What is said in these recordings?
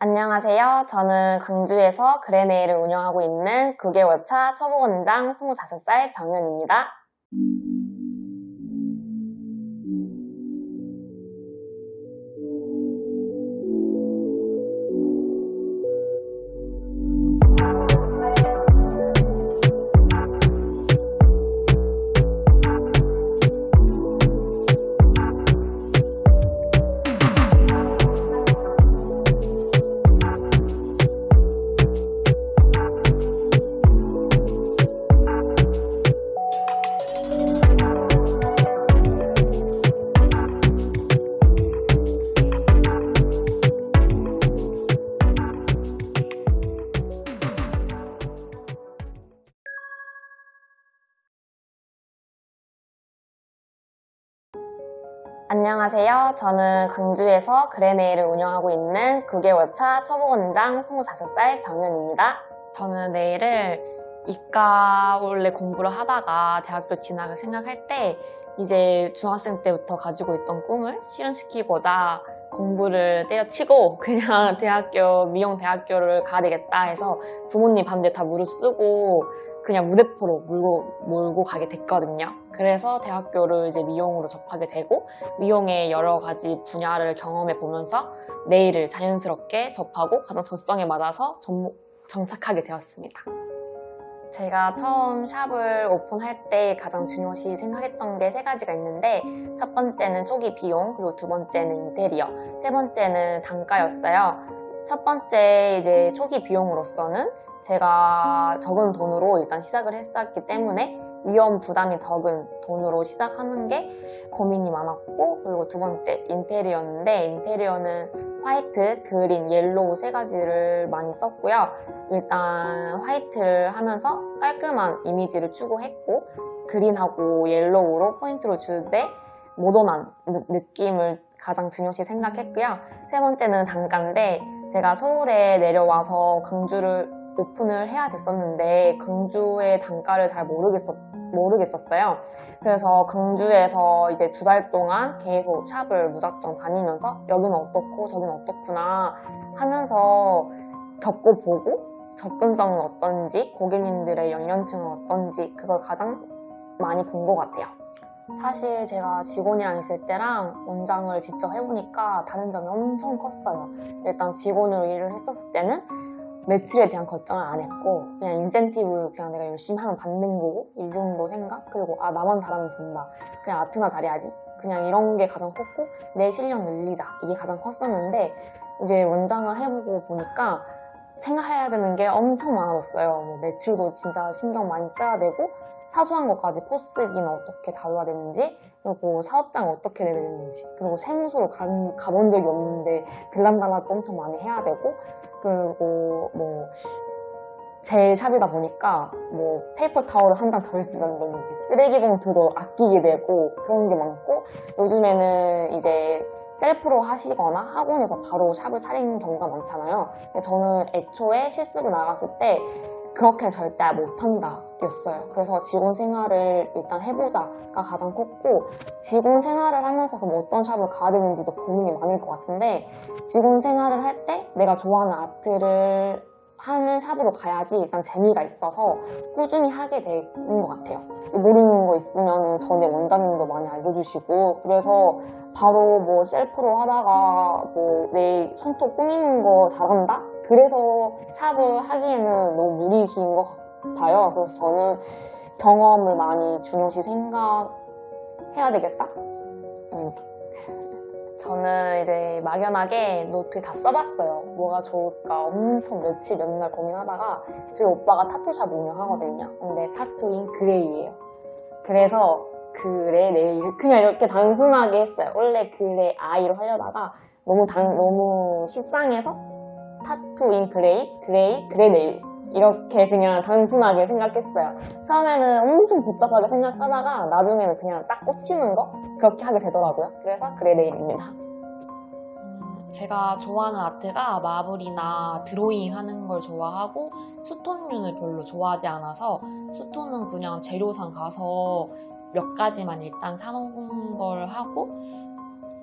안녕하세요. 저는 광주에서 그레네일을 운영하고 있는 9개월 차 초보 원장 25살 정연입니다. 안녕하세요. 저는 광주에서 그레네일을 운영하고 있는 9개월 차 초보 원장 25살 정연입니다. 저는 내일을 이과 원래 공부를 하다가 대학교 진학을 생각할 때 이제 중학생 때부터 가지고 있던 꿈을 실현시키고자 공부를 때려치고 그냥 대학교 미용대학교를 가야 되겠다 해서 부모님 반대 다 무릅쓰고 그냥 무대포로 몰고, 몰고 가게 됐거든요. 그래서 대학교를 이제 미용으로 접하게 되고 미용의 여러 가지 분야를 경험해 보면서 네일을 자연스럽게 접하고 가장 적성에 맞아서 좀 정착하게 되었습니다. 제가 처음 샵을 오픈할 때 가장 중요시 생각했던 게 세 가지가 있는데 첫 번째는 초기 비용, 그리고 두 번째는 인테리어, 세 번째는 단가였어요. 첫 번째 이제 초기 비용으로서는 제가 적은 돈으로 일단 시작을 했었기 때문에 위험 부담이 적은 돈으로 시작하는 게 고민이 많았고 그리고 두 번째 인테리어인데 인테리어는 white, green, yellow 세 가지를 많이 썼고요. 일단 white를 하면서 깔끔한 이미지를 추구했고 green하고 yellow로 포인트를 주되 모던한 느낌을 가장 중요시 생각했고요. 세 번째는 단가인데 제가 서울에 내려와서 광주를 오픈을 해야 됐었는데 광주의 단가를 잘 모르겠었, 모르겠었어요. 그래서 광주에서 이제 두 달 동안 계속 샵을 무작정 다니면서 여기는 어떻고 저기는 어떻구나 하면서 겪어보고 접근성은 어떤지 고객님들의 연령층은 어떤지 그걸 가장 많이 본 것 같아요. 사실 제가 직원이랑 있을 때랑 원장을 직접 해보니까 다른 점이 엄청 컸어요. 일단 직원으로 일을 했었을 때는 매출에 대한 걱정을 안 했고 그냥 인센티브 그냥 내가 열심히 하면 받는 거고 이 정도 생각? 그리고 아 나만 잘하면 된다. 그냥 아트나 잘해야지. 그냥 이런 게 가장 컸고 내 실력 늘리자. 이게 가장 컸었는데 이제 원장을 해보고 보니까 생각해야 되는 게 엄청 많아졌어요. 뭐 매출도 진짜 신경 많이 써야 되고 사소한 것까지 포스기는 어떻게 다뤄야 되는지 그리고 사업장 어떻게 내야 되는지 그리고 세무서로 가, 가본 적이 없는데 들랑달랑도 엄청 많이 해야 되고 그리고 뭐 제 샵이다 보니까 뭐 페이퍼 타월을 한 장 덜 쓰는지 쓰레기 봉투도 아끼게 되고 그런 게 많고 요즘에는 이제 셀프로 하시거나 학원에서 바로 샵을 차리는 경우가 많잖아요. 저는 애초에 실습을 나갔을 때 그렇게 절대 못한다 였어요 그래서 직원 생활을 일단 해보자가 가장 컸고 직원 생활을 하면서 그럼 어떤 샵을 가야 되는지도 고민이 많을 것 같은데 직원 생활을 할 때 내가 좋아하는 아트를 하는 샵으로 가야지 일단 재미가 있어서 꾸준히 하게 되는 것 같아요 모르는 거 있으면 전에 원장님도 많이 알려주시고 그래서 바로 뭐 셀프로 하다가 뭐 내 손톱 꾸미는 거 잘한다? 그래서 샵을 하기에는 너무 무리수인 것 같 아요. 그래서 저는 경험을 많이 중요시 생각해야 되겠다. 음. 저는 이제 막연하게 노트 다 써봤어요. 뭐가 좋을까 엄청 며칠 몇날 고민하다가 저희 오빠가 타투샵 운영하거든요. 근데 tattoo in gray예요. 그래서 그레 네일 그냥 이렇게 단순하게 했어요. 원래 그레 아이로 하려다가 너무 단, 너무 식상해서 tattoo in gray, gray, 그레 네일 이렇게 그냥 단순하게 생각했어요. 처음에는 엄청 복잡하게 생각하다가 나중에는 그냥 딱 꽂히는 거 그렇게 하게 되더라고요. 그래서 그레 네일입니다. 음, 제가 좋아하는 아트가 marble이나 드로잉 하는 걸 좋아하고 stone류는 별로 좋아하지 않아서 stone은 그냥 재료상 가서 몇 가지만 일단 사놓은 걸 하고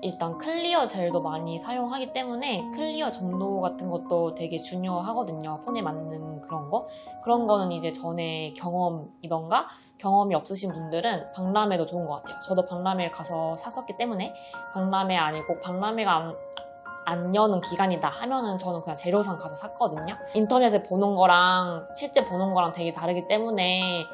일단 clear 젤도 많이 사용하기 때문에 clear 점도 같은 것도 되게 중요하거든요. 손에 맞는 그런 거. 그런 거는 이제 전에 경험이던가 경험이 없으신 분들은 박람회도 좋은 것 같아요. 저도 박람회를 가서 샀었기 때문에 박람회 아니고 박람회가 안, 안 여는 기간이다 하면은 저는 그냥 재료상 가서 샀거든요. 인터넷에 보는 거랑 실제 보는 거랑 되게 다르기 때문에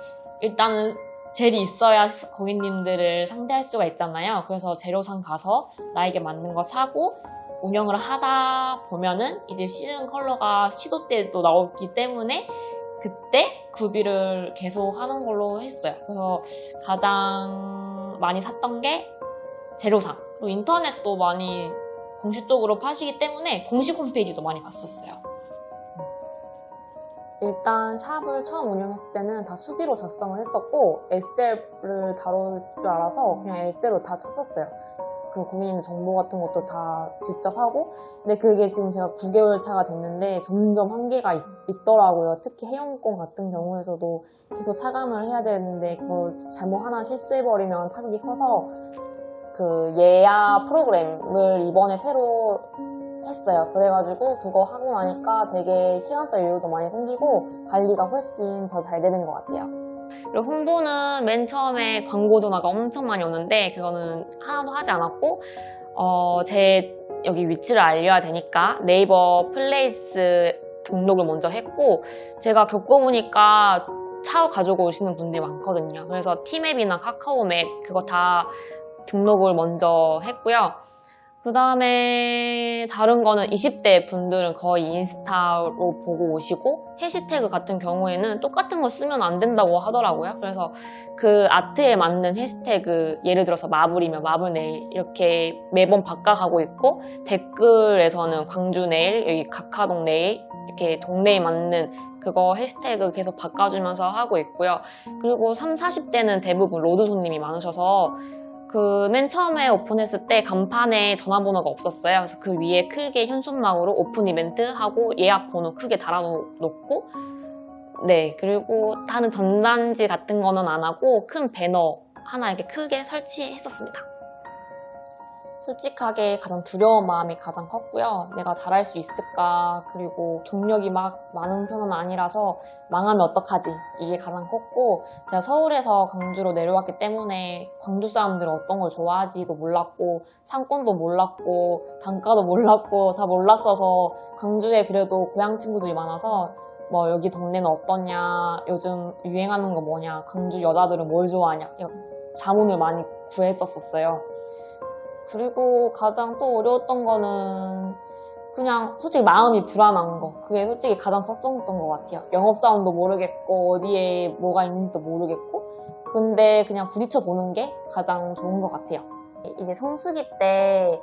일단은 젤이 있어야 고객님들을 상대할 수가 있잖아요. 그래서 재료상 가서 나에게 맞는 거 사고 운영을 하다 보면은 이제 시즌 컬러가 시도 때도 나오기 때문에 그때 구비를 계속 하는 걸로 했어요. 그래서 가장 많이 샀던 게 재료상. 그리고 인터넷도 많이 공식적으로 파시기 때문에 공식 홈페이지도 많이 봤었어요. 일단 샵을 처음 운영했을 때는 다 수기로 작성을 했었고 SL을 다룰 줄 알아서 그냥 SL로 다 쳤었어요. 그 고객님 정보 같은 것도 다 직접 하고 근데 그게 지금 제가 9개월 차가 됐는데 점점 한계가 있, 더라고요 특히 해영권 같은 경우에서도 계속 차감을 해야 되는데 그걸 잘못 하나 실수해버리면 타격이 커서 그 예약 프로그램을 이번에 새로 했어요. 그래가지고 그거 하고 나니까 되게 시간적 여유도 많이 생기고 관리가 훨씬 더 잘 되는 것 같아요. 그리고 홍보는 맨 처음에 광고 전화가 엄청 많이 오는데 그거는 하나도 하지 않았고 어, 제 여기 위치를 알려야 되니까 네이버 플레이스 등록을 먼저 했고 제가 겪어보니까 차 가지고 오시는 분들이 많거든요. 그래서 티맵이나 카카오맵 그거 다 등록을 먼저 했고요. 그 다음에 다른 거는 20대 분들은 거의 인스타로 보고 오시고 해시태그 같은 경우에는 똑같은 거 쓰면 안 된다고 하더라고요. 그래서 그 아트에 맞는 해시태그 예를 들어서 마블이면 마블 네일 이렇게 매번 바꿔가고 있고 댓글에서는 광주 네일, 여기 각하동 네일 이렇게 동네에 맞는 그거 해시태그 계속 바꿔주면서 하고 있고요. 그리고 3, 40대는 대부분 로드 손님이 많으셔서 그 맨 처음에 오픈했을 때 간판에 전화번호가 없었어요. 그래서 그 위에 크게 현수막으로 오픈 이벤트 하고 예약 번호 크게 달아놓고 네 그리고 다른 전단지 같은 거는 안 하고 큰 배너 하나 이렇게 크게 설치했었습니다. 솔직하게 가장 두려운 마음이 가장 컸고요. 내가 잘할 수 있을까? 그리고 경력이 막 많은 편은 아니라서 망하면 어떡하지? 이게 가장 컸고 제가 서울에서 광주로 내려왔기 때문에 광주 사람들은 어떤 걸 좋아하지도 몰랐고 상권도 몰랐고 단가도 몰랐고 다 몰랐어서 광주에 그래도 고향 친구들이 많아서 뭐 여기 동네는 어떠냐? 요즘 유행하는 거 뭐냐? 광주 여자들은 뭘 좋아하냐? 자문을 많이 구했었어요. 그리고 가장 또 어려웠던 거는 그냥 솔직히 마음이 불안한 거. 그게 솔직히 가장 컸었던 것 같아요. 영업사원도 모르겠고, 어디에 뭐가 있는지도 모르겠고. 근데 그냥 부딪혀 보는 게 가장 좋은 것 같아요. 이제 성수기 때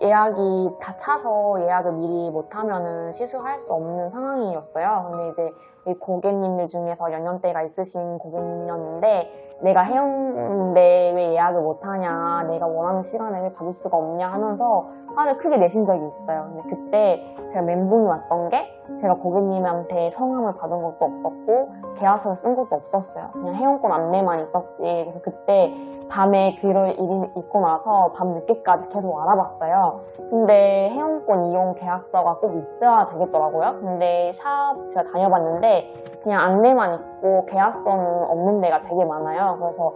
예약이 다 차서 예약을 미리 못하면은 시술할 수 없는 상황이었어요. 근데 이제 이 고객님들 중에서 연령대가 있으신 고객님이었는데 내가 해운인데 왜 예약을 못하냐 내가 원하는 시간에 왜 받을 수가 없냐 하면서 화를 크게 내신 적이 있어요. 근데 그때 제가 멘붕이 왔던 게 제가 고객님한테 성함을 받은 것도 없었고 계약서를 쓴 것도 없었어요. 그냥 회원권 안내만 있었지. 그래서 그때 밤에 읽- 읽고 나서 밤 늦게까지 계속 알아봤어요. 근데 회원권 이용 계약서가 꼭 있어야 되겠더라고요. 근데 샵 제가 다녀봤는데 그냥 안내만 있고 계약서는 없는 데가 되게 많아요. 그래서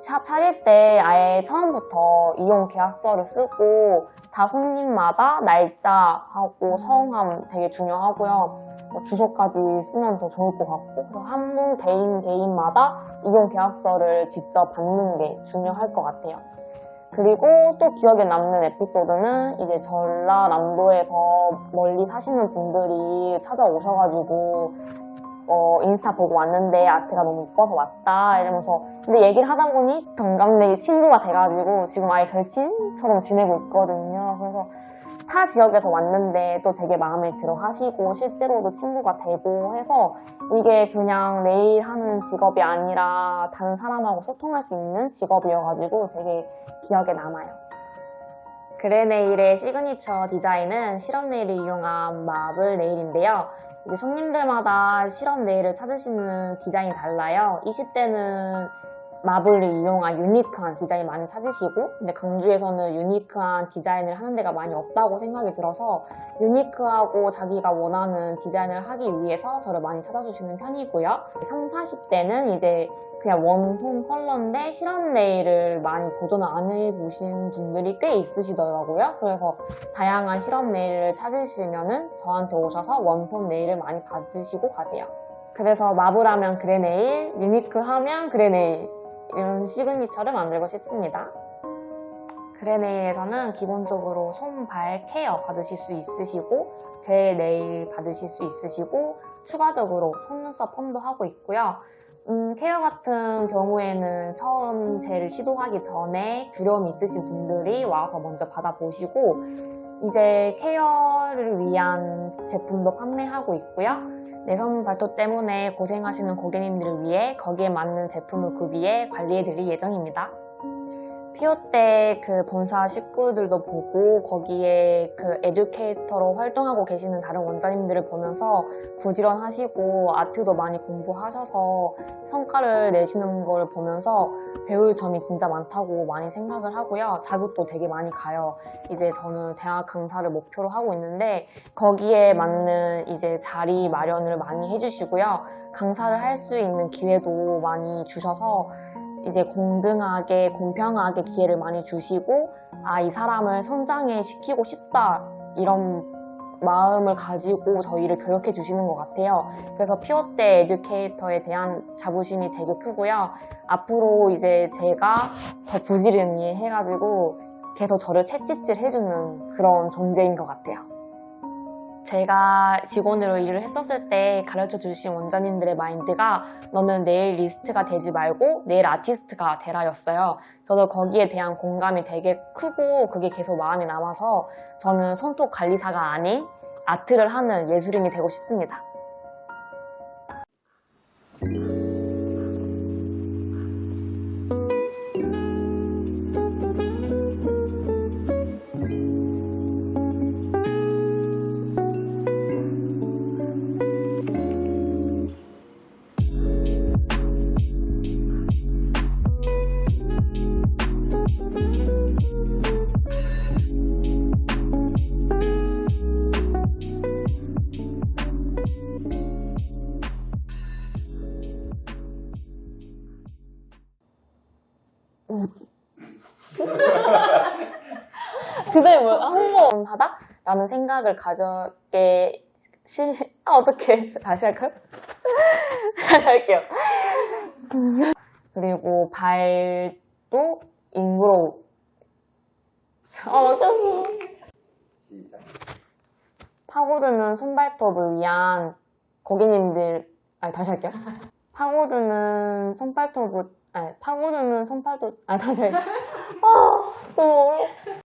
샵 차릴 때 아예 처음부터 이용 계약서를 쓰고 다 손님마다 날짜하고 성함 되게 중요하고요. 뭐 주소까지 쓰면 더 좋을 것 같고 그래서 한분 개인 개인마다 이용 계약서를 직접 받는 게 중요할 것 같아요. 그리고 또 기억에 남는 에피소드는 이제 전라남도에서 멀리 사시는 분들이 찾아오셔가지고 어, 인스타 보고 왔는데 아트가 너무 이뻐서 왔다 이러면서 근데 얘기를 하다 보니 동갑내기 친구가 돼가지고 지금 아예 절친처럼 지내고 있거든요. 그래서 타 지역에서 왔는데 또 되게 마음에 들어 하시고 실제로도 친구가 되고 해서 이게 그냥 네일 하는 직업이 아니라 다른 사람하고 소통할 수 있는 직업이어가지고 되게 기억에 남아요. 그레네일의 시그니처 디자인은 시럽 네일을 이용한 마블 네일인데요. 이게 손님들마다 시럽 네일을 찾으시는 디자인이 달라요. 20대는 마블을 이용한 유니크한 디자인 많이 찾으시고 근데 광주에서는 유니크한 디자인을 하는 데가 많이 없다고 생각이 들어서 유니크하고 자기가 원하는 디자인을 하기 위해서 저를 많이 찾아주시는 편이고요 3, 40대는 이제 그냥 원톤 컬러인데 시럽 네일을 많이 도전을 안 해보신 분들이 꽤 있으시더라고요 그래서 다양한 시럽 네일을 찾으시면 은 저한테 오셔서 원톤 네일을 많이 받으시고 가세요 그래서 마블하면 그레 네일, 유니크하면 그레 네일 이런 시그니처를 만들고 싶습니다. 그레 네일에서는 기본적으로 손발 케어 받으실 수 있으시고 젤 네일 받으실 수 있으시고 추가적으로 속눈썹 펌도 하고 있고요. 음, 케어 같은 경우에는 처음 젤을 시도하기 전에 두려움이 있으신 분들이 와서 먼저 받아보시고 이제 케어를 위한 제품도 판매하고 있고요. 내성 발톱 때문에 고생하시는 고객님들을 위해 거기에 맞는 제품을 구비해 관리해드릴 예정입니다. 피오 때 그 본사 식구들도 보고 거기에 그 에듀케이터로 활동하고 계시는 다른 원장님들을 보면서 부지런하시고 아트도 많이 공부하셔서 성과를 내시는 걸 보면서 배울 점이 진짜 많다고 많이 생각을 하고요. 자극도 되게 많이 가요. 이제 저는 대학 강사를 목표로 하고 있는데 거기에 맞는 이제 자리 마련을 많이 해주시고요. 강사를 할 수 있는 기회도 많이 주셔서 이제 공등하게 공평하게 기회를 많이 주시고 아 이 사람을 성장해 시키고 싶다 이런 마음을 가지고 저희를 교육해 주시는 것 같아요. 그래서 피오 때 에듀케이터에 대한 자부심이 되게 크고요. 앞으로 이제 제가 더 부지런히 해가지고 계속 저를 채찍질 해주는 그런 존재인 것 같아요. 제가 직원으로 일을 했었을 때 가르쳐 주신 원장님들의 마인드가 너는 내일 리스트가 되지 말고 내일 아티스트가 되라였어요. 저도 거기에 대한 공감이 되게 크고 그게 계속 마음에 남아서 저는 손톱 관리사가 아닌 아트를 하는 예술인이 되고 싶습니다. 라는 생각을 가졌게 시... 아 어떻게 다시 할까요? 다시 할게요. 그리고 발도. 아 어쩌고. 시작. 파고드는 손발톱을 위한 고객님들 아니 다시 할게요. 파고드는 손발톱을 아니 파고드는 손발톱 아니 다시 할게요. 아 너무 어려워.